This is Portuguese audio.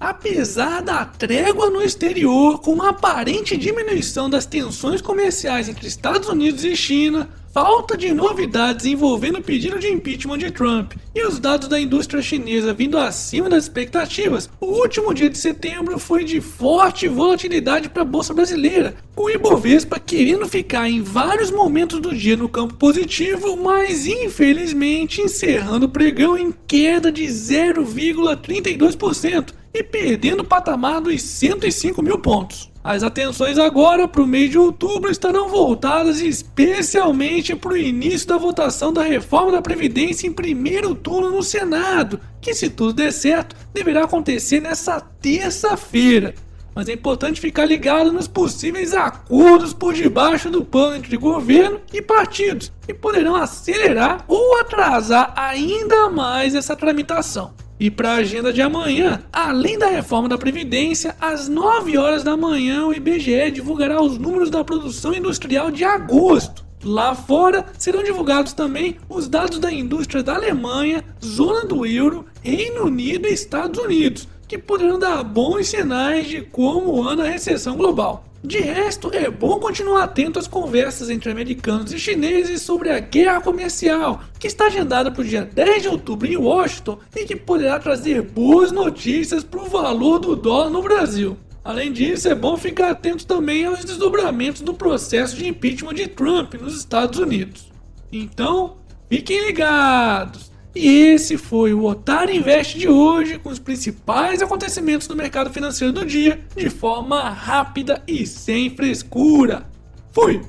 apesar da trégua no exterior com uma aparente diminuição das tensões comerciais entre Estados Unidos e China, falta de novidades envolvendo o pedido de impeachment de Trump e os dados da indústria chinesa vindo acima das expectativas, o último dia de setembro foi de forte volatilidade para a bolsa brasileira, com o Ibovespa querendo ficar em vários momentos do dia no campo positivo, mas infelizmente encerrando o pregão em queda de 0,32% e perdendo o patamar dos 105 mil pontos. As atenções agora para o mês de outubro estarão voltadas especialmente para o início da votação da reforma da Previdência em primeiro turno no Senado, que, se tudo der certo, deverá acontecer nessa terça-feira. Mas é importante ficar ligado nos possíveis acordos por debaixo do pano entre governo e partidos, que poderão acelerar ou atrasar ainda mais essa tramitação. E para a agenda de amanhã, além da reforma da Previdência, às 9 horas da manhã o IBGE divulgará os números da produção industrial de agosto. Lá fora serão divulgados também os dados da indústria da Alemanha, zona do euro, Reino Unido e Estados Unidos, que poderão dar bons sinais de como anda a recessão global. De resto, é bom continuar atento às conversas entre americanos e chineses sobre a guerra comercial, que está agendada para o dia 10 de outubro em Washington e que poderá trazer boas notícias para o valor do dólar no Brasil. Além disso, é bom ficar atento também aos desdobramentos do processo de impeachment de Trump nos Estados Unidos. Então, fiquem ligados! E esse foi o Otário Invest de hoje, com os principais acontecimentos do mercado financeiro do dia, de forma rápida e sem frescura. Fui!